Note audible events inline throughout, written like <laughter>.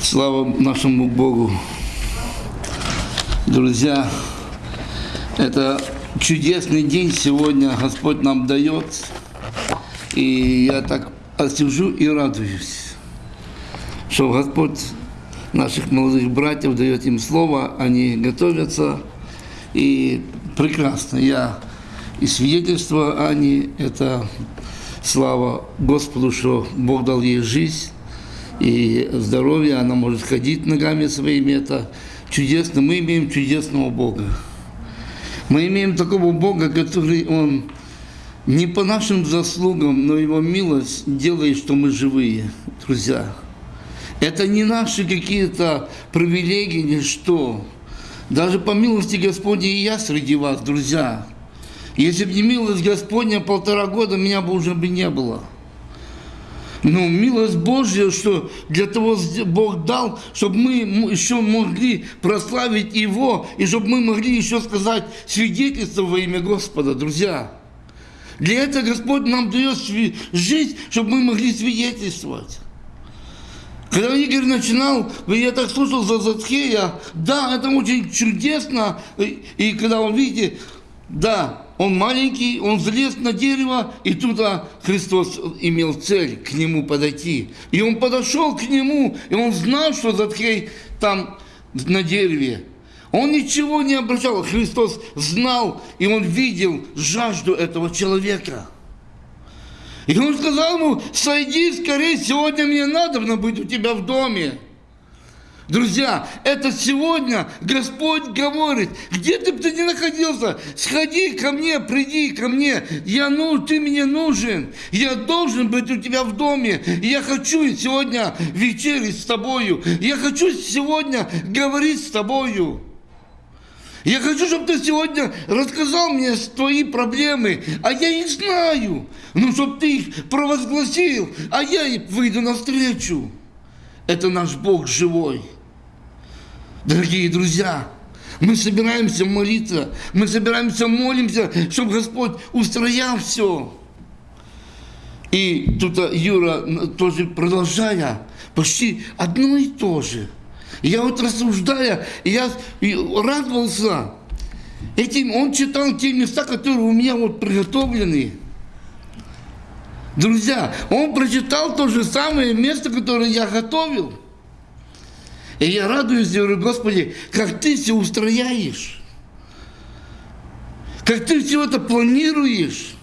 Слава нашему Богу. Друзья, это чудесный день сегодня Господь нам дает. И я так сижу и радуюсь, что Господь наших молодых братьев дает им слово, они готовятся. И прекрасно. Я и свидетельство Ани, это слава Господу, что Бог дал ей жизнь и здоровье, она может ходить ногами своими, это чудесно. Мы имеем чудесного Бога. Мы имеем такого Бога, который Он не по нашим заслугам, но Его милость делает, что мы живые, друзья. Это не наши какие-то привилегии, ни что. Даже по милости Господней и я среди вас, друзья. Если бы не милость Господня, полтора года меня бы уже бы не было. Но милость Божья, что для того Бог дал, чтобы мы еще могли прославить Его, и чтобы мы могли еще сказать свидетельство во имя Господа, друзья. Для этого Господь нам дает жизнь, чтобы мы могли свидетельствовать. Когда Игорь начинал, я так слушал за Зацхея, да, это очень чудесно, и когда он, видите, да, он маленький, он залез на дерево, и туда Христос имел цель к нему подойти. И он подошел к нему, и он знал, что Затхей там на дереве. Он ничего не обращал, Христос знал, и он видел жажду этого человека. И он сказал ему, сойди скорее, сегодня мне надо быть у тебя в доме. Друзья, это сегодня Господь говорит, где ты бы ты ни находился, сходи ко мне, приди ко мне, я, ну, ты мне нужен, я должен быть у тебя в доме, я хочу сегодня вечерить с тобою, я хочу сегодня говорить с тобою. Я хочу, чтобы ты сегодня рассказал мне твои проблемы, а я их знаю. Ну, чтобы ты их провозгласил, а я выйду навстречу. Это наш Бог живой. Дорогие друзья, мы собираемся молиться, мы собираемся молимся, чтобы Господь устроял все. И тут Юра тоже продолжая, почти одно и то же. Я вот рассуждая, я радовался этим, он читал те места, которые у меня вот приготовлены. Друзья, он прочитал то же самое место, которое я готовил. И я радуюсь, говорю, Господи, как Ты все устрояешь. Как Ты все это планируешь.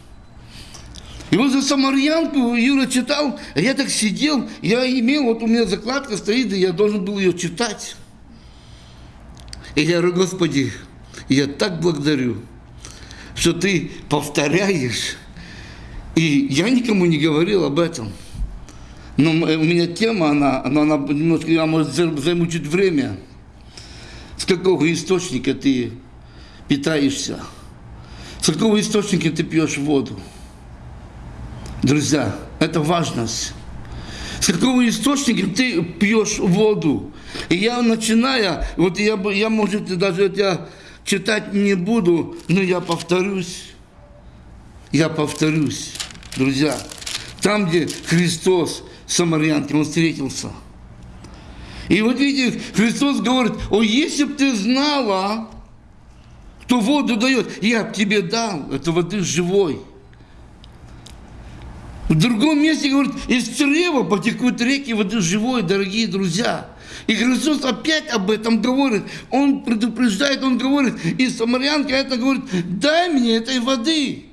И вот за самарьянку Юра читал, а я так сидел, я имел, вот у меня закладка стоит, и я должен был ее читать. И я говорю, Господи, я так благодарю, что Ты повторяешь. И я никому не говорил об этом. Но у меня тема, она, она, она немножко, я, может, займу чуть время. С какого источника ты питаешься? С какого источника ты пьешь воду? Друзья, это важность. С какого источника ты пьешь воду? И я начиная, вот я, я может, даже я читать не буду, но я повторюсь. Я повторюсь, друзья. Там, где Христос самарянке, он встретился. И вот видите, Христос говорит, о, если бы ты знала, кто воду дает, я бы тебе дал, это воды живой. В другом месте говорит, из чрева потекут реки воды живой, дорогие друзья. И Христос опять об этом говорит. Он предупреждает, он говорит, и самарянка это говорит, дай мне этой воды,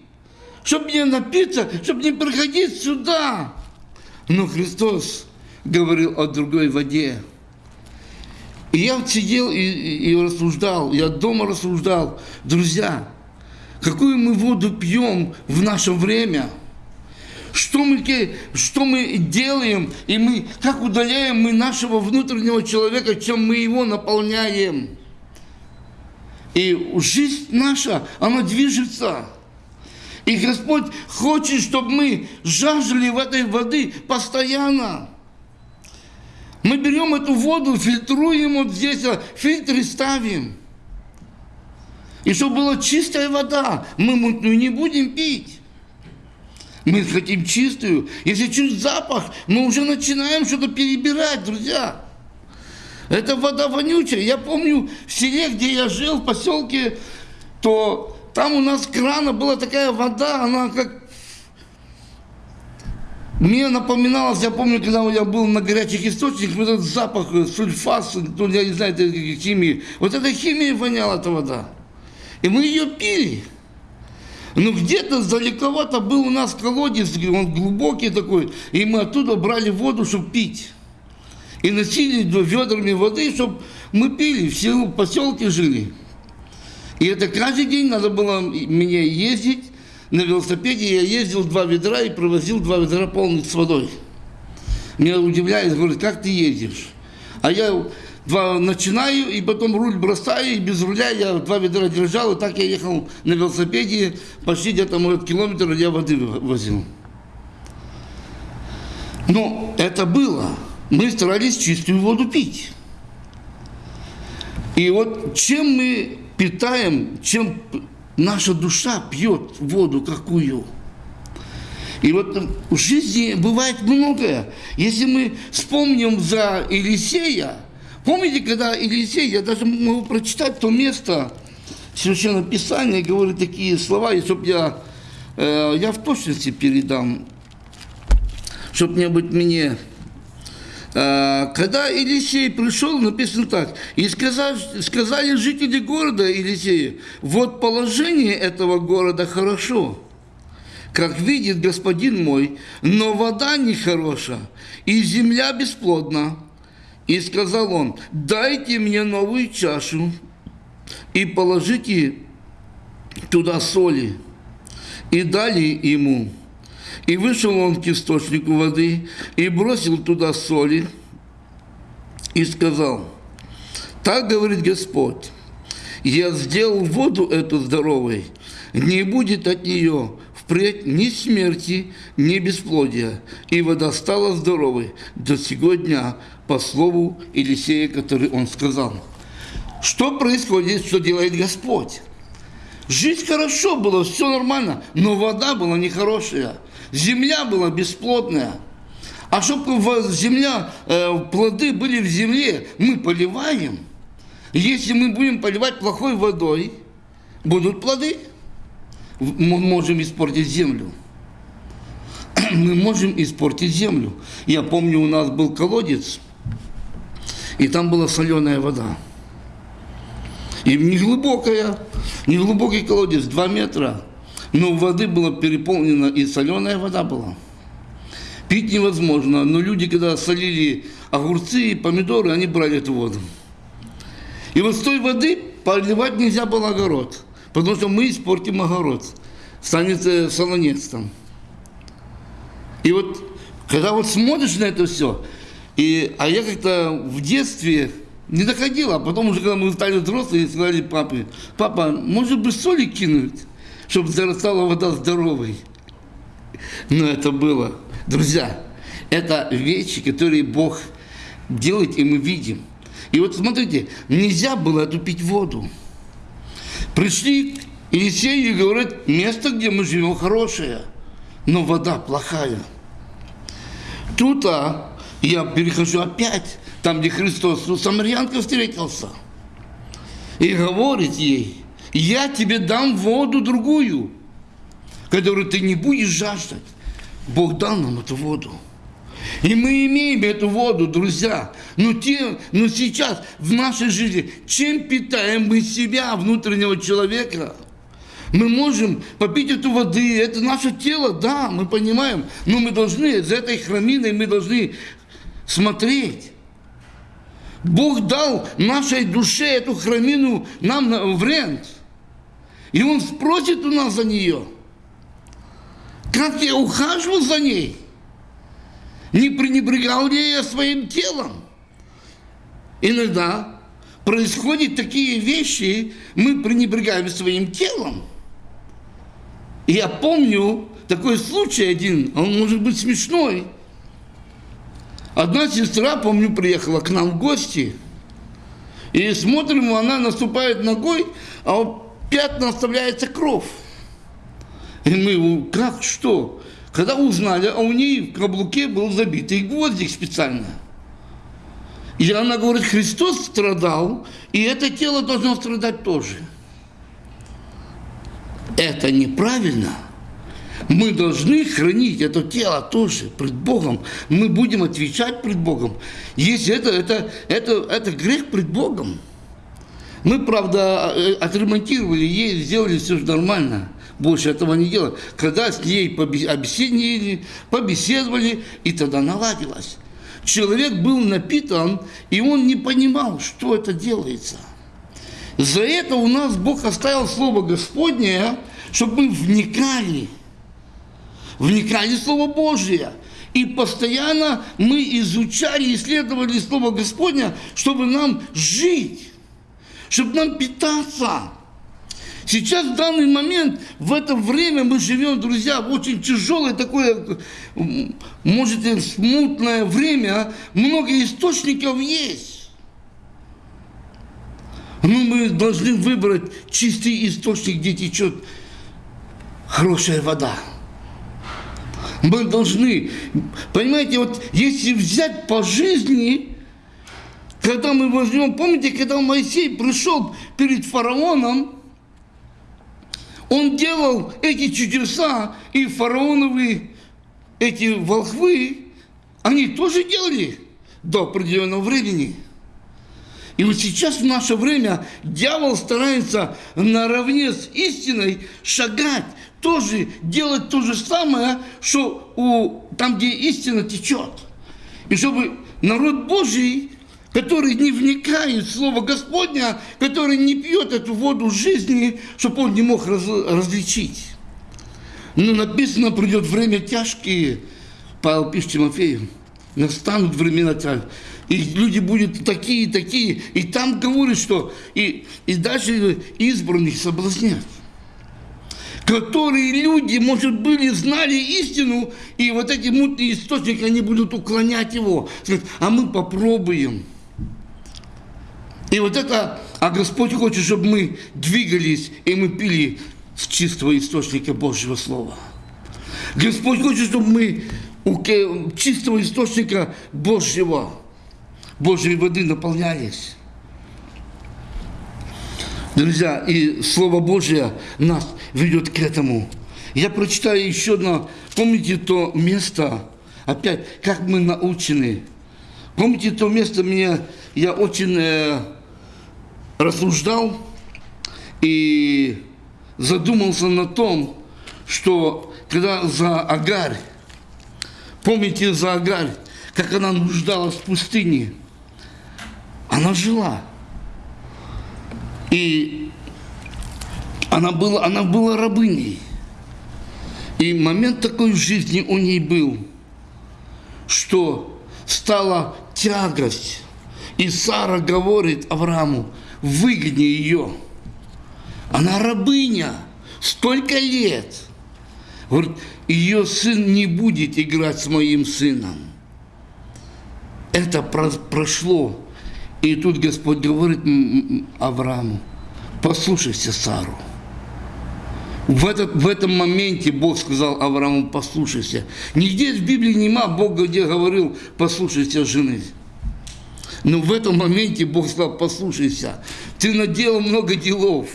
чтобы мне напиться, чтобы не приходить сюда. Но Христос говорил о другой воде. И я сидел и, и, и рассуждал, я дома рассуждал. Друзья, какую мы воду пьем в наше время? Что мы, что мы делаем, и мы, как удаляем мы нашего внутреннего человека, чем мы его наполняем? И жизнь наша, она движется. И Господь хочет, чтобы мы жаждали в этой воды постоянно. Мы берем эту воду, фильтруем вот здесь, а фильтры ставим. И чтобы была чистая вода, мы мутную не будем пить. Мы хотим чистую. Если чуть запах, мы уже начинаем что-то перебирать, друзья. Это вода вонючая. Я помню в селе, где я жил, в поселке, то там у нас крана была такая вода, она как... Мне напоминалось, я помню, когда я был на горячих источниках, вот этот запах сульфас, ну, я не знаю, это химии. Вот эта химия воняла, эта вода. И мы ее пили. Но где-то далековато был у нас колодец, он глубокий такой, и мы оттуда брали воду, чтобы пить. И носили ведрами воды, чтобы мы пили, в селу, поселке жили. И это каждый день надо было мне ездить на велосипеде. Я ездил два ведра и провозил два ведра полных с водой. Меня удивляет, говорит, как ты ездишь? А я два начинаю, и потом руль бросаю, и без руля я два ведра держал, и так я ехал на велосипеде, почти где-то, может, километр я воды возил. Но это было. Мы старались чистую воду пить. И вот чем мы питаем, чем наша душа пьет воду какую. И вот в жизни бывает многое. Если мы вспомним за Елисея, помните, когда Елисей, я даже могу прочитать то место, Священное Писание говорит такие слова, и чтобы я, э, я в точности передам, чтобы не быть мне когда Елисей пришел, написано так, и сказали, сказали жители города Елисея, вот положение этого города хорошо, как видит господин мой, но вода нехороша, и земля бесплодна. И сказал он, дайте мне новую чашу и положите туда соли. И дали ему. И вышел он к источнику воды и бросил туда соли и сказал, так говорит Господь, я сделал воду эту здоровой, не будет от нее впредь ни смерти, ни бесплодия. И вода стала здоровой до сего дня, по слову Елисея, который он сказал. Что происходит, что делает Господь? Жить хорошо было, все нормально, но вода была нехорошая. Земля была бесплодная. А чтобы земля, э, плоды были в земле, мы поливаем. Если мы будем поливать плохой водой, будут плоды. Мы можем испортить землю. <clears throat> Мы можем испортить землю. Я помню, у нас был колодец, и там была соленая вода. И не глубокая, не глубокий колодец, 2 метра. Но воды было переполнено, и соленая вода была. Пить невозможно, но люди, когда солили огурцы и помидоры, они брали эту воду. И вот с той воды поливать нельзя был огород, потому что мы испортим огород, станет э, солонец там. И вот, когда вот смотришь на это все, и, а я как-то в детстве не доходил, а потом уже, когда мы стали взрослые, сказали папе, папа, может быть соли кинуть? чтобы зарастала вода здоровой. Но это было. Друзья, это вещи, которые Бог делает, и мы видим. И вот смотрите, нельзя было эту пить воду. Пришли к Елисею и говорят, место, где мы живем, хорошее, но вода плохая. Тут а, я перехожу опять, там, где Христос с самарянкой встретился. И говорит ей, я тебе дам воду другую, которую ты не будешь жаждать. Бог дал нам эту воду. И мы имеем эту воду, друзья. Но, те, но сейчас в нашей жизни, чем питаем мы себя, внутреннего человека? Мы можем попить эту воды, это наше тело, да, мы понимаем, но мы должны, за этой храминой мы должны смотреть. Бог дал нашей душе эту храмину нам в рент. И он спросит у нас за нее. Как я ухаживал за ней? Не пренебрегал ли я своим телом? Иногда происходят такие вещи, мы пренебрегаем своим телом. Я помню такой случай один, он может быть смешной. Одна сестра, помню, приехала к нам в гости, и смотрим, она наступает ногой, а пятна оставляется кровь. И мы, как, что? Когда узнали, а у ней в каблуке был забитый гвоздик специально. И она говорит, Христос страдал, и это тело должно страдать тоже. Это неправильно. Мы должны хранить это тело тоже пред Богом. Мы будем отвечать пред Богом. Если это, это, это, это грех пред Богом. Мы, правда, э, отремонтировали ей, сделали все нормально. Больше этого не делали. Когда с ней побеседовали, побеседовали, и тогда наладилось. Человек был напитан, и он не понимал, что это делается. За это у нас Бог оставил Слово Господнее, чтобы мы вникали, вникали в Слово Божие. И постоянно мы изучали, исследовали Слово Господне, чтобы нам жить, чтобы нам питаться. Сейчас, в данный момент, в это время мы живем, друзья, в очень тяжелое такое, может, смутное время. Много источников есть. Но мы должны выбрать чистый источник, где течет хорошая вода. Мы должны, понимаете, вот если взять по жизни, когда мы возьмем, помните, когда Моисей пришел перед фараоном, он делал эти чудеса, и фараоновые эти волхвы, они тоже делали до определенного времени. И вот сейчас в наше время дьявол старается наравне с истиной шагать, тоже делать то же самое, что у, там, где истина течет. И чтобы народ Божий который не вникает в Слово Господня, который не пьет эту воду жизни, чтобы он не мог раз, различить. Но написано, придет время тяжкие, Павел пишет Тимофею, настанут времена тяжкие, и люди будут такие, такие, и там говорит, что и, и даже избранных соблазнят которые люди, может, были, знали истину, и вот эти мутные источники, они будут уклонять его. А мы попробуем. И вот это, а Господь хочет, чтобы мы двигались, и мы пили с чистого источника Божьего Слова. Господь хочет, чтобы мы у чистого источника Божьего, Божьей воды наполнялись. Друзья, и Слово Божье нас ведет к этому. Я прочитаю еще одно. Помните то место, опять, как мы научены. Помните то место, мне, я очень э, рассуждал и задумался на том, что когда за Агарь, помните за Агарь, как она нуждалась в пустыне, она жила. И она была, она была рабыней. И момент такой в жизни у ней был, что стала тягость. И Сара говорит Аврааму, выгони ее. Она рабыня, столько лет. Говорит, ее сын не будет играть с моим сыном. Это прошло. И тут Господь говорит Аврааму, послушайся Сару. В, этот, в этом моменте Бог сказал Аврааму, послушайся. Нигде в Библии нема Бога, где говорил, послушайся жены. Но в этом моменте Бог сказал, послушайся, ты наделал много делов,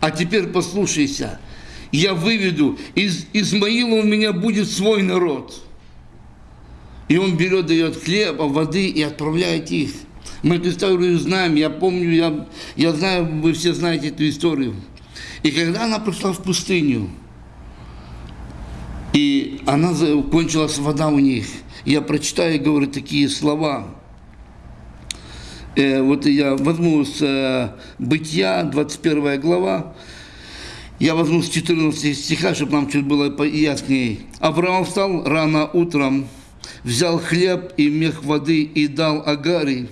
а теперь послушайся, я выведу, из Измаила у меня будет свой народ. И он берет, дает хлеб, воды и отправляет их. Мы эту историю знаем, я помню, я, я знаю, вы все знаете эту историю. И когда она пришла в пустыню, и она кончилась вода у них, я прочитаю, говорю, такие слова – Э, вот я возьму с э, Бытия, 21 глава, я возьму с 14 стиха, чтобы нам чуть было яснее. Авраам встал рано утром, взял хлеб и мех воды и дал Агаре,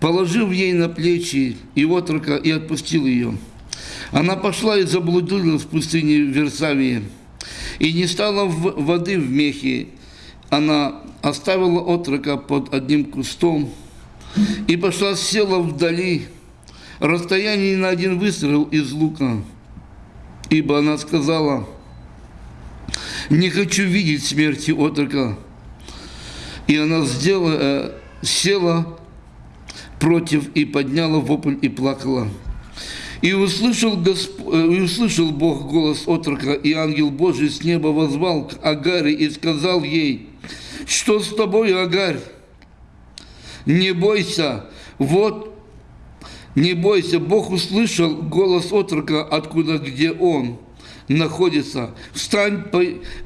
положив ей на плечи и отрока и отпустил ее. Она пошла и заблудилась в пустыне Версавии, и не стала воды в мехе. Она оставила отрока под одним кустом, и пошла, села вдали, расстояние на один выстрел из лука. Ибо она сказала, не хочу видеть смерти отрока. И она сделала, э, села против и подняла вопль и плакала. И услышал, Госп... Э, и услышал Бог голос отрока, и ангел Божий с неба возвал к Агаре и сказал ей, что с тобой, Агарь? Не бойся, вот, не бойся, Бог услышал голос отрока, откуда, где он находится. Встань,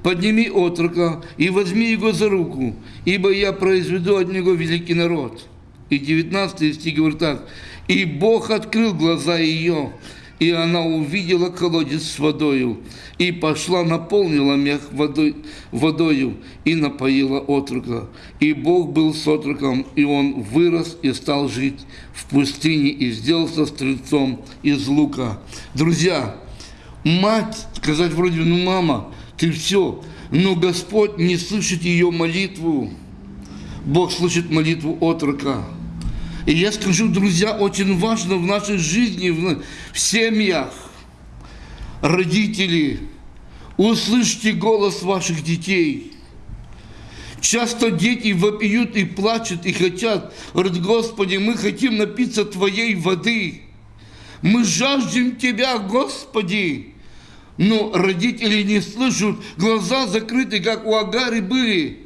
подними отрока и возьми его за руку, ибо я произведу от него великий народ. И 19 стих говорит так. И Бог открыл глаза ее, и она увидела колодец с водою, и пошла, наполнила мех водой, водою, и напоила отрока. И Бог был с отроком, и он вырос и стал жить в пустыне, и сделался стрельцом из лука. Друзья, мать сказать вроде, ну, мама, ты все, но Господь не слышит ее молитву. Бог слышит молитву отрока. И я скажу, друзья, очень важно в нашей жизни, в, в семьях, родители, услышьте голос ваших детей. Часто дети вопиют и плачут, и хотят, говорят, Господи, мы хотим напиться Твоей воды. Мы жаждем Тебя, Господи. Но родители не слышат, глаза закрыты, как у Агары были.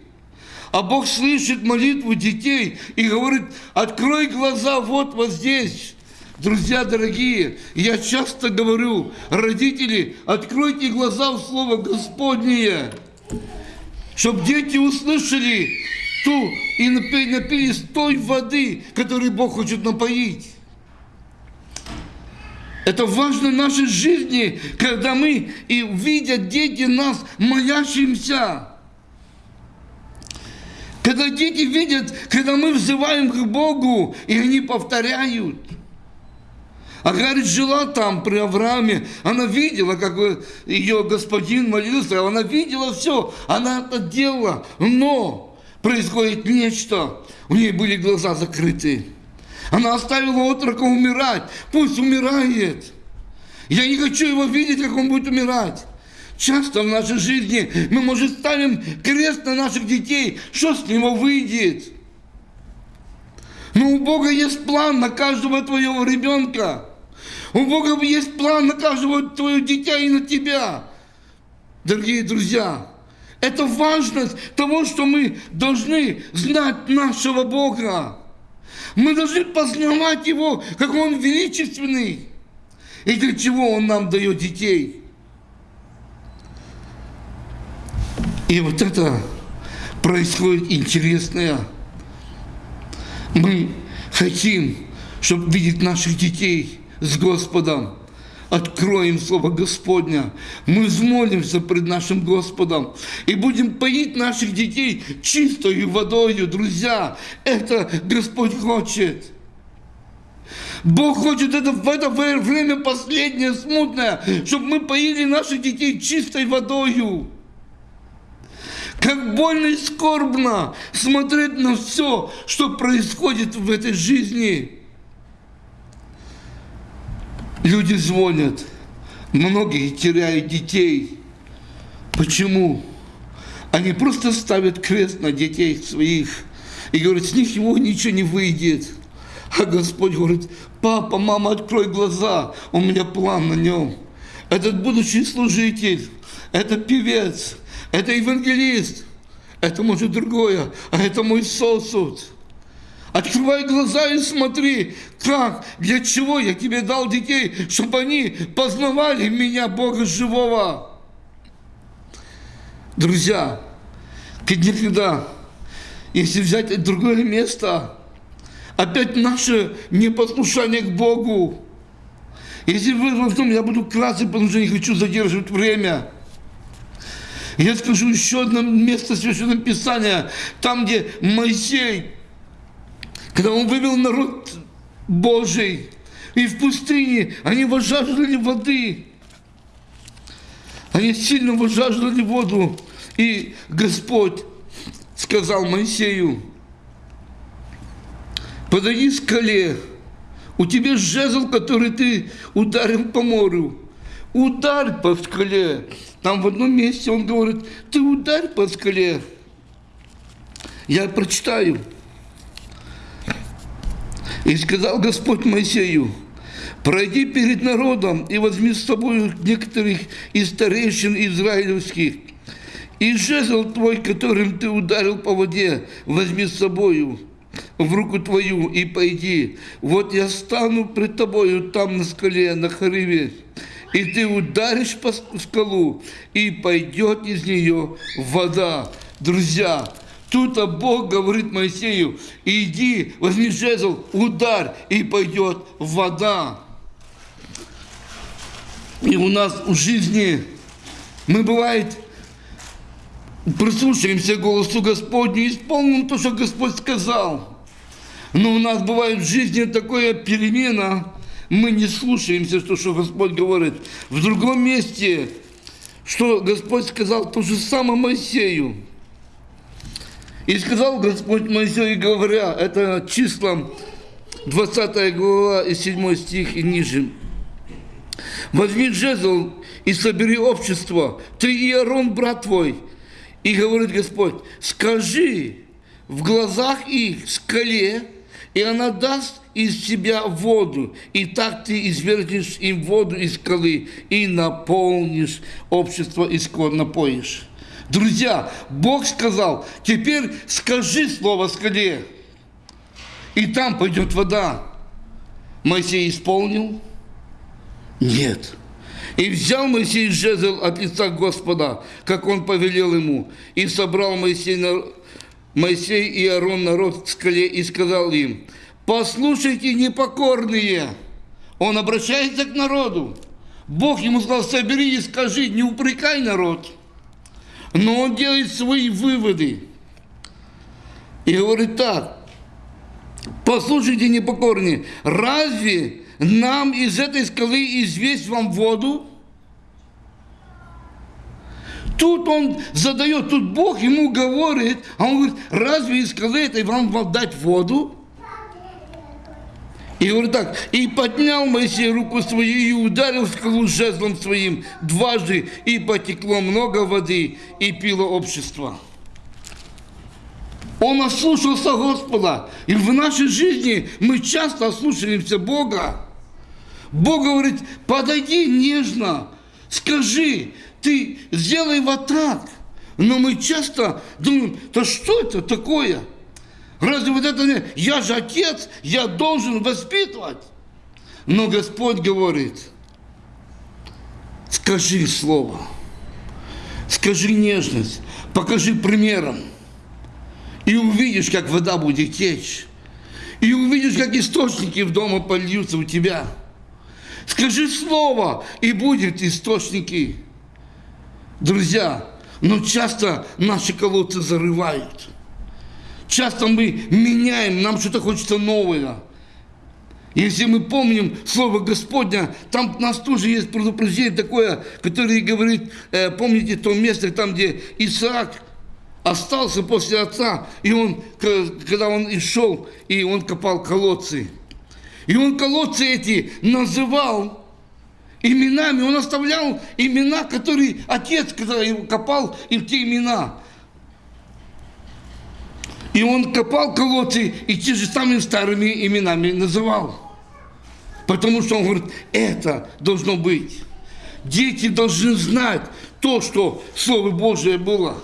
А Бог слышит молитву детей и говорит, открой глаза вот вот здесь. Друзья дорогие, я часто говорю, родители, откройте глаза в Слово Господнее, чтобы дети услышали ту и напились той воды, которой Бог хочет напоить. Это важно в нашей жизни, когда мы и видят дети нас молящимся. Когда дети видят, когда мы взываем к Богу, и они повторяют. Агарь жила там при Аврааме, она видела, как ее господин молился, она видела все, она это делала, но происходит нечто, у нее были глаза закрыты. Она оставила отрока умирать, пусть умирает. Я не хочу его видеть, как он будет умирать. Часто в нашей жизни мы, может, ставим крест на наших детей, что с него выйдет. Но у Бога есть план на каждого твоего ребенка. У Бога есть план на каждого твоего дитя и на тебя. Дорогие друзья, это важность того, что мы должны знать нашего Бога. Мы должны познавать Его, как Он величественный. И для чего Он нам дает детей. И вот это происходит интересное. Мы хотим, чтобы видеть наших детей с Господом. Откроем Слово Господня. Мы взмолимся пред нашим Господом и будем поить наших детей чистою водою, друзья. Это Господь хочет. Бог хочет это в это время последнее, смутное, чтобы мы поили наших детей чистой водою. Как больно и скорбно смотреть на все, что происходит в этой жизни. Люди звонят, многие теряют детей. Почему? Они просто ставят крест на детей своих и говорят, с них его ничего не выйдет. А Господь говорит, папа, мама, открой глаза, у меня план на нем. Этот будущий служитель, это певец, это евангелист, это может другое, а это мой сосуд. Открывай глаза и смотри, как, для чего я тебе дал детей, чтобы они познавали меня, Бога живого. Друзья, никогда, если взять другое место, опять наше непослушание к Богу. Если вы я буду кратко, потому что не хочу задерживать время. Я скажу еще одно место Священного Писания, там, где Моисей, когда он вывел народ Божий, и в пустыне они возжаждали воды. Они сильно возжаждали воду. И Господь сказал Моисею, подойди скале, у тебя жезл, который ты ударил по морю. Ударь по скале. Там в одном месте он говорит, ты ударь по скале. Я прочитаю. И сказал Господь Моисею, пройди перед народом и возьми с собой некоторых из старейшин израилевских, и жезл твой, которым ты ударил по воде, возьми с собою в руку твою и пойди. Вот я стану пред тобою там на скале, на Хариве, и ты ударишь по скалу, и пойдет из нее вода. Друзья, тут Бог говорит Моисею, иди, возьми жезл, ударь, и пойдет вода. И у нас в жизни мы бывает прислушаемся к голосу Господню исполним то, что Господь сказал. Но у нас бывает в жизни такая перемена, мы не слушаемся, то, что Господь говорит. В другом месте, что Господь сказал то же самое Моисею. И сказал Господь Моисею, говоря, это числом 20 глава и 7 стих и ниже. Возьми жезл и собери общество, ты и Аарон, брат твой. И говорит Господь, скажи в глазах их скале, и она даст из себя воду, и так ты извергнешь им воду из скалы, и наполнишь общество, и скоро напоишь. Друзья, Бог сказал, теперь скажи слово скале, и там пойдет вода. Моисей исполнил? Нет. И взял Моисей жезл от лица Господа, как он повелел ему, и собрал Моисей, на... Моисей и Аарон народ к скале и сказал им, послушайте, непокорные. Он обращается к народу. Бог ему сказал, собери и скажи, не упрекай народ. Но он делает свои выводы. И говорит так, послушайте, непокорные, разве нам из этой скалы известь вам воду? Тут он задает, тут Бог ему говорит, а он говорит, разве из скалы этой вам дать воду? И говорит так, и поднял Моисей руку свою и ударил скалу жезлом своим дважды, и потекло много воды, и пило общество. Он ослушался Господа. И в нашей жизни мы часто ослушаемся Бога. Бог говорит, подойди нежно, скажи, ты сделай вот так. Но мы часто думаем, да что это такое? Разве вот это не... Я же отец, я должен воспитывать. Но Господь говорит, скажи слово, скажи нежность, покажи примером. И увидишь, как вода будет течь. И увидишь, как источники в дома польются у тебя. Скажи слово, и будет источники. Друзья, но часто наши колодцы зарывают. Часто мы меняем, нам что-то хочется новое. Если мы помним Слово Господня, там у нас тоже есть предупреждение такое, которое говорит, э, помните то место, там, где Исаак остался после отца, и он, когда он и шел, и он копал колодцы. И он колодцы эти называл именами, он оставлял имена, которые отец, когда его копал, им те имена. И он копал колодцы и те же самыми старыми именами называл. Потому что он говорит, это должно быть. Дети должны знать то, что Слово Божие было.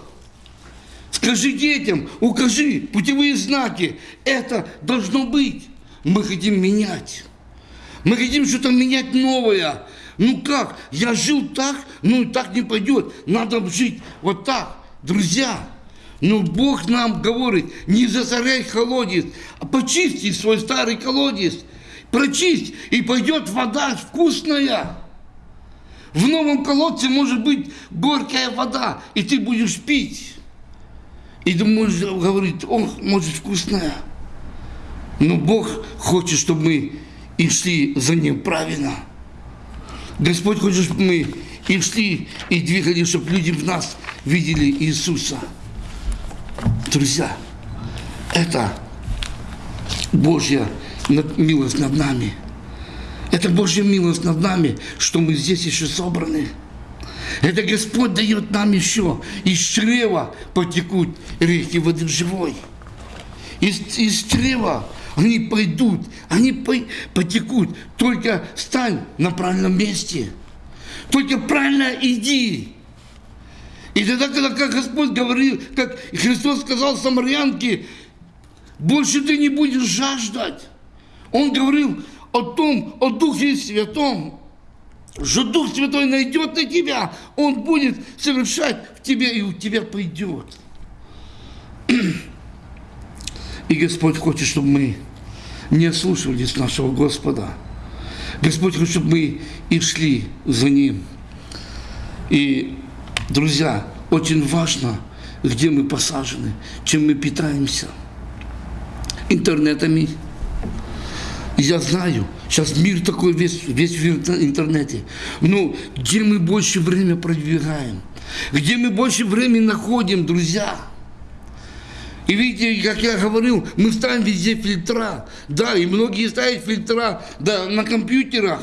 Скажи детям, укажи путевые знаки. Это должно быть. Мы хотим менять. Мы хотим что-то менять новое. Ну как? Я жил так, ну так не пойдет. Надо жить вот так. Друзья, но Бог нам говорит, не засоряй колодец, а почисти свой старый колодец. Прочисть, и пойдет вода вкусная. В новом колодце может быть горькая вода, и ты будешь пить. И ты можешь говорить, ох, может вкусная. Но Бог хочет, чтобы мы и шли за Ним правильно. Господь хочет, чтобы мы и шли, и двигались, чтобы люди в нас видели Иисуса. Друзья, это Божья милость над нами. Это Божья милость над нами, что мы здесь еще собраны. Это Господь дает нам еще. Из чрева потекут реки воды живой. Из, из чрева они пойдут, они потекут. Только стань на правильном месте. Только правильно иди. И тогда, когда как Господь говорил, как Христос сказал самарянке, больше ты не будешь жаждать. Он говорил о том, о Духе Святом, что Дух Святой найдет на тебя, Он будет совершать в тебе, и у тебя пойдет. <clears throat> И Господь хочет, чтобы мы не слушались нашего Господа. Господь хочет, чтобы мы и шли за Ним. И, друзья, очень важно, где мы посажены, чем мы питаемся. Интернетами. Я знаю, сейчас мир такой весь, весь в интернете. Но где мы больше время продвигаем? Где мы больше времени находим, друзья? И видите, как я говорил, мы ставим везде фильтра. Да, и многие ставят фильтра да, на компьютерах.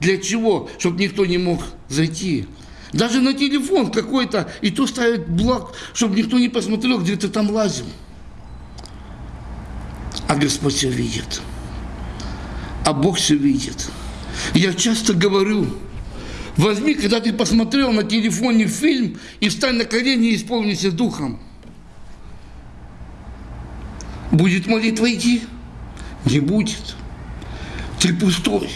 Для чего? Чтобы никто не мог зайти. Даже на телефон какой-то, и то ставят блок, чтобы никто не посмотрел, где ты там лазил. А Господь все видит. А Бог все видит. Я часто говорю, возьми, когда ты посмотрел на телефоне фильм, и встань на колени и исполнись духом. Будет молитва идти? Не будет. Ты пустой.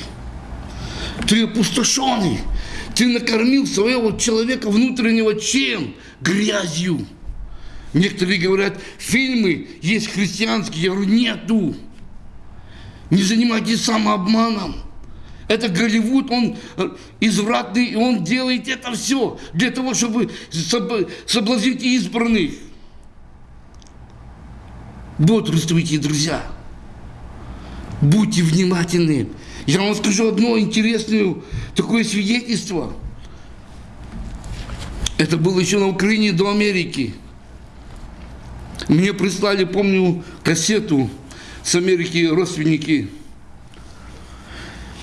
Ты опустошенный. Ты накормил своего человека внутреннего чем? Грязью. Некоторые говорят, фильмы есть христианские. Я говорю, нету. Не занимайтесь самообманом. Это Голливуд, он э, извратный, и он делает это все для того, чтобы соблазнить избранных. Бодрствуйте, друзья. Будьте внимательны. Я вам скажу одно интересное такое свидетельство. Это было еще на Украине до Америки. Мне прислали, помню, кассету с Америки родственники.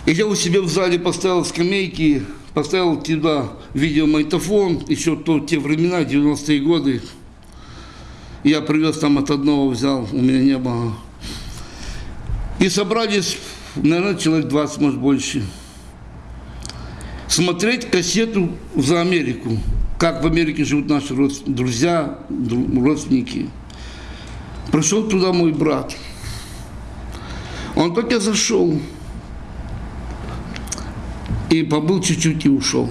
И я у себя в зале поставил скамейки, поставил туда видеомагнитофон, еще то, те времена, 90-е годы. Я привез там от одного, взял, у меня не было. И собрались, наверное, человек 20, может, больше. Смотреть кассету за Америку. Как в Америке живут наши друзья, родственники. Пришел туда мой брат. Он только зашел. И побыл чуть-чуть и ушел.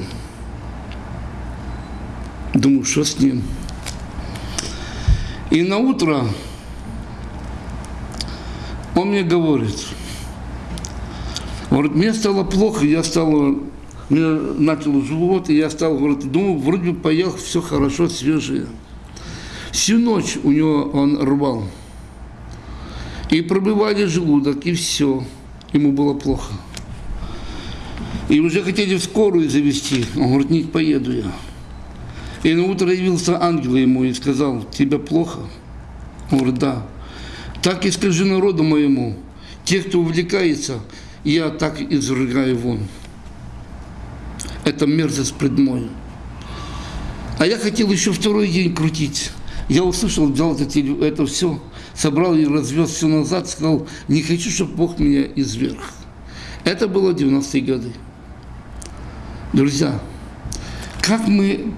Думаю, что с ним? И на утро он мне говорит, говорит, мне стало плохо, я стал, мне начал живот, и я стал, говорит, думаю, вроде бы поел, все хорошо, свежее. Всю ночь у него он рвал. И пробивали желудок, и все. Ему было плохо. И уже хотели в скорую завести. Он говорит, не поеду я. И на утро явился ангел ему и сказал, тебе плохо? Он говорит, да. Так и скажи народу моему, те, кто увлекается, я так изрыгаю вон. Это мерзость пред мною. А я хотел еще второй день крутить. Я услышал, взял это все, собрал и развез все назад, сказал, не хочу, чтобы Бог меня изверг. Это было 90-е годы. Друзья, как мы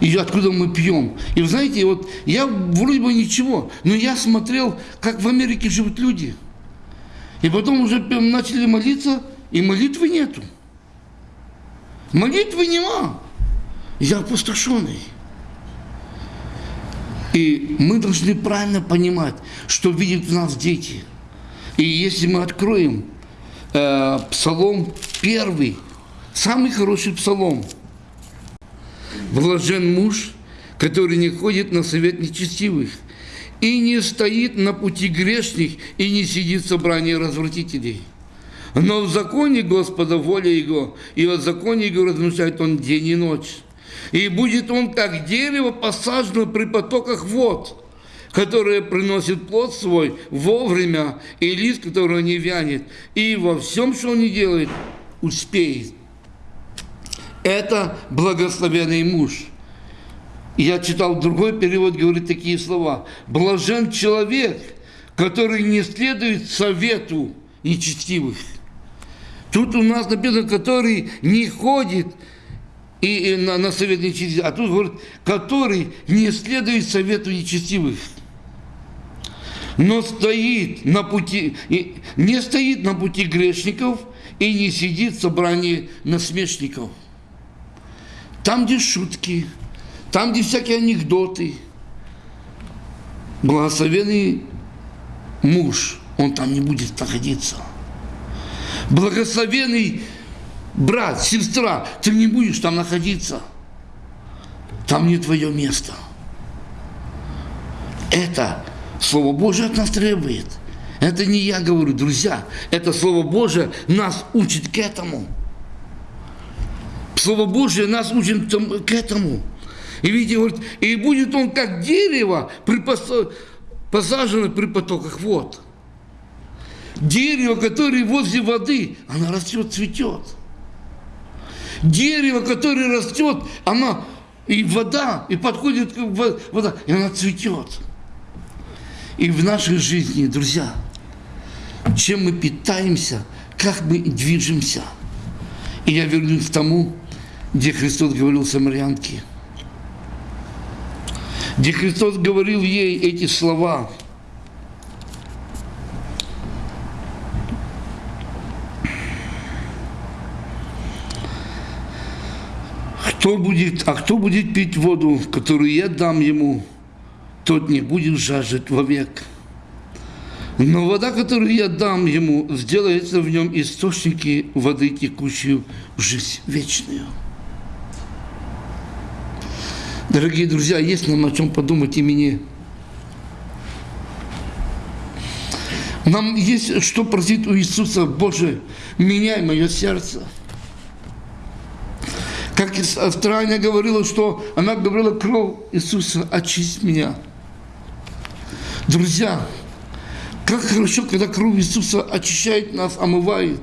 и откуда мы пьем. И вы знаете, вот я вроде бы ничего, но я смотрел, как в Америке живут люди. И потом уже начали молиться, и молитвы нету. Молитвы нема. Я опустошенный. И мы должны правильно понимать, что видят в нас дети. И если мы откроем э, псалом первый, самый хороший псалом – Блажен муж, который не ходит на совет нечестивых, и не стоит на пути грешных, и не сидит в собрании развратителей. Но в законе Господа воля Его, и в законе Его размышляет Он день и ночь. И будет он, как дерево, посажено при потоках вод, которое приносит плод свой вовремя, и лист, которого не вянет, и во всем, что он не делает, успеет это благословенный муж. Я читал другой перевод, говорит такие слова. Блажен человек, который не следует совету нечестивых. Тут у нас написано, который не ходит и, и на, на совет нечестивых, а тут говорит, который не следует совету нечестивых, но стоит на пути, и не стоит на пути грешников и не сидит в собрании насмешников. Там, где шутки, там, где всякие анекдоты, благословенный муж, он там не будет находиться. Благословенный брат, сестра, ты не будешь там находиться. Там не твое место. Это Слово Божие от нас требует. Это не я говорю, друзья. Это Слово Божие нас учит к этому. Слово Божие нас учит к этому. И видите, говорит, и будет он как дерево, посажено при потоках вод. Дерево, которое возле воды, оно растет, цветет. Дерево, которое растет, оно и вода, и подходит вода, и она цветет. И в нашей жизни, друзья, чем мы питаемся, как мы движемся. И я вернусь к тому, где Христос говорил Самарянке, где Христос говорил ей эти слова – Кто будет, а кто будет пить воду, которую я дам ему, тот не будет жаждать вовек. Но вода, которую я дам ему, сделается в нем источники воды, текущую в жизнь вечную. Дорогие друзья, есть нам о чем подумать и мне. Нам есть что просить у Иисуса, Боже, меняй мое сердце. Как Австралия говорила, что она говорила, кровь Иисуса, очисть меня. Друзья, как хорошо, когда кровь Иисуса очищает нас, омывает.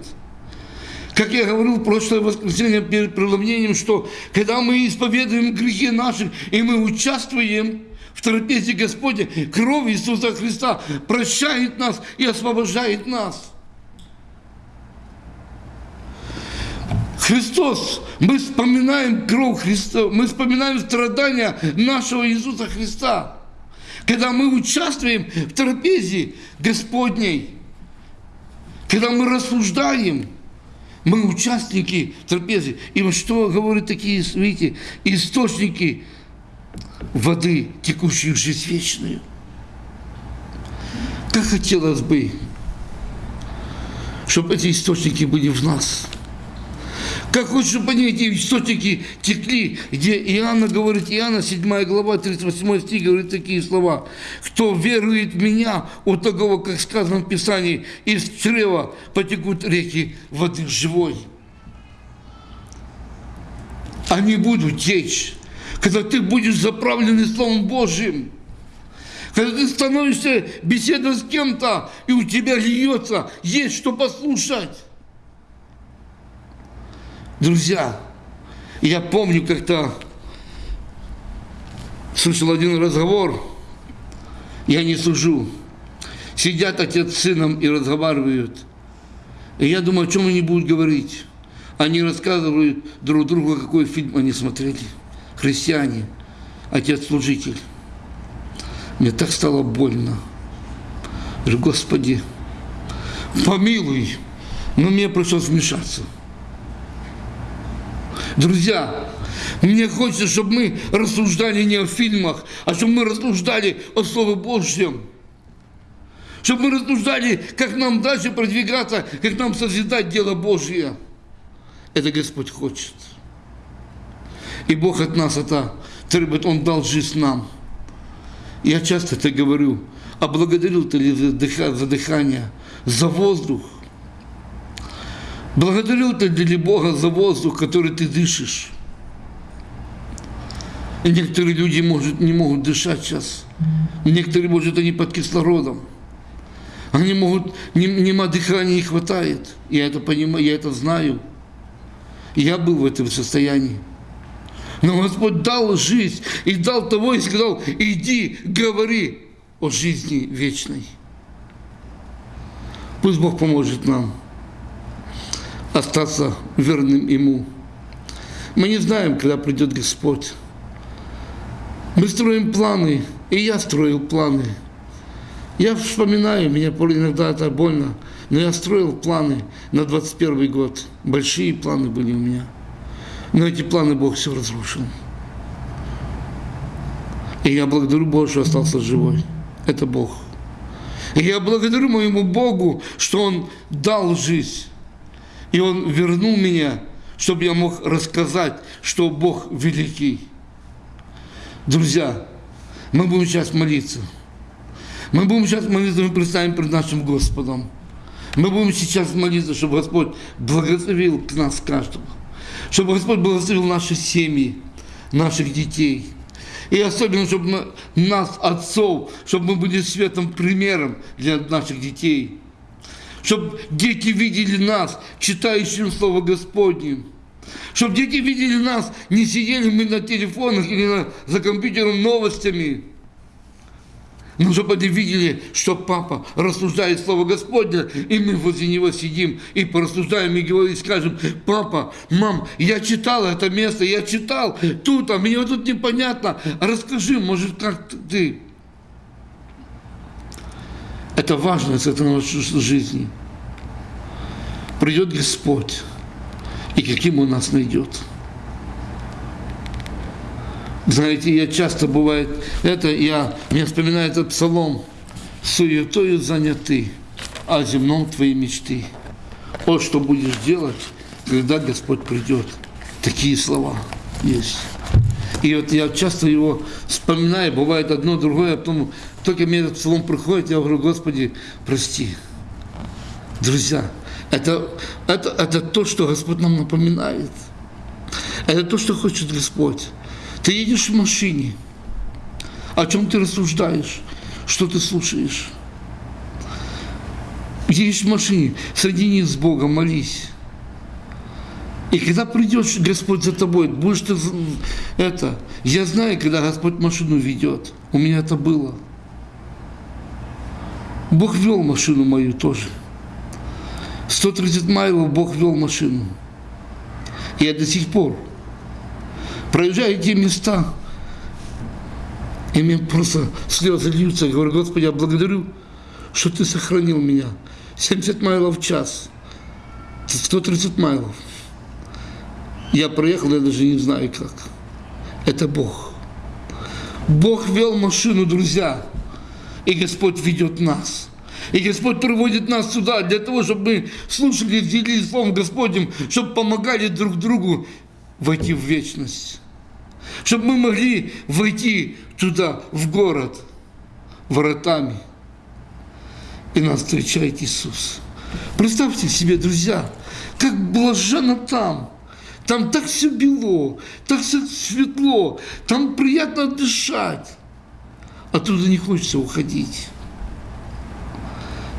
Как я говорил в прошлое воскресенье перед преломлением, что когда мы исповедуем грехи наши, и мы участвуем в трапезе Господня, кровь Иисуса Христа прощает нас и освобождает нас. Христос, мы вспоминаем кровь Христа, мы вспоминаем страдания нашего Иисуса Христа. Когда мы участвуем в трапезе Господней, когда мы рассуждаем, мы участники трапезы. И вот что говорят такие, видите, источники воды, текущих в жизнь вечную. Как хотелось бы, чтобы эти источники были в нас – как чтобы они, эти источники текли, где Иоанна говорит, Иоанна 7 глава, 38 стих говорит такие слова. «Кто верует в меня, у того, как сказано в Писании, из чрева потекут реки воды живой». Они будут течь, когда ты будешь заправленный Словом Божьим. Когда ты становишься беседовать с кем-то, и у тебя льется, есть что послушать. Друзья, я помню, как-то слышал один разговор, я не сужу. Сидят отец с сыном и разговаривают. И я думаю, о чем они будут говорить. Они рассказывают друг другу, какой фильм они смотрели. Христиане, отец-служитель. Мне так стало больно. Говорю, Господи, помилуй, но мне пришлось вмешаться. Друзья, мне хочется, чтобы мы рассуждали не о фильмах, а чтобы мы рассуждали о Слове Божьем. Чтобы мы рассуждали, как нам дальше продвигаться, как нам созидать дело Божье. Это Господь хочет. И Бог от нас это требует, Он дал жизнь нам. Я часто это говорю, а благодарил ты ли за дыхание, за воздух, Благодарю ты для Бога за воздух, который ты дышишь. И некоторые люди может, не могут дышать сейчас. Некоторые, может, они под кислородом. Они могут, нема дыхания не хватает. Я это понимаю, я это знаю. Я был в этом состоянии. Но Господь дал жизнь и дал того и сказал, иди, говори о жизни вечной. Пусть Бог поможет нам остаться верным Ему. Мы не знаем, когда придет Господь. Мы строим планы, и я строил планы. Я вспоминаю, меня иногда это больно, но я строил планы на 21 год. Большие планы были у меня. Но эти планы Бог все разрушил. И я благодарю Бога, что остался живой. Это Бог. И я благодарю моему Богу, что Он дал жизнь. И Он вернул меня, чтобы я мог рассказать, что Бог великий. Друзья, мы будем сейчас молиться. Мы будем сейчас молиться, мы представим перед нашим Господом. Мы будем сейчас молиться, чтобы Господь благословил к нас каждого. Чтобы Господь благословил наши семьи, наших детей. И особенно, чтобы нас, отцов, чтобы мы были светом, примером для наших детей. Чтобы дети видели нас, читающим Слово Господне. Чтобы дети видели нас, не сидели мы на телефонах или на, за компьютером новостями. Но чтобы они видели, что папа рассуждает Слово Господне, и мы возле него сидим и порассуждаем, и говорим, и скажем, папа, мам, я читал это место, я читал тут, а мне тут непонятно, расскажи, может, как ты. Это важно, это нашей жизни. Придет Господь, и каким Он нас найдет. Знаете, я часто бывает, это я, мне вспоминает этот псалом, суетою заняты, а земном твои мечты. Вот что будешь делать, когда Господь придет. Такие слова есть. И вот я часто его вспоминаю, бывает одно, другое, а потом только мне этот псалом приходит, я говорю, Господи, прости. Друзья, это, это, это то, что Господь нам напоминает. Это то, что хочет Господь. Ты едешь в машине. О чем ты рассуждаешь? Что ты слушаешь? Едешь в машине, соединись с Богом, молись. И когда придешь, Господь за тобой, будешь ты это. Я знаю, когда Господь машину ведет. У меня это было. Бог вел машину мою тоже. 130 майлов Бог вел машину. Я до сих пор проезжаю те места, и мне просто слезы льются. Я говорю, Господи, я благодарю, что Ты сохранил меня. 70 майлов в час, 130 майлов. Я проехал, я даже не знаю как. Это Бог. Бог вел машину, друзья, и Господь ведет нас. И Господь приводит нас сюда для того, чтобы мы слушали, делились Словом Господним, чтобы помогали друг другу войти в вечность чтобы мы могли войти туда, в город, воротами. И нас встречает Иисус. Представьте себе, друзья, как блаженно там. Там так все бело, так все светло, там приятно дышать. Оттуда не хочется уходить.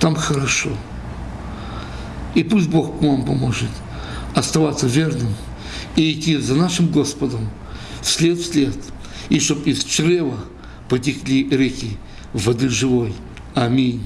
Там хорошо. И пусть Бог вам поможет оставаться верным и идти за нашим Господом вслед вслед, и чтоб из чрева потекли реки воды живой. Аминь.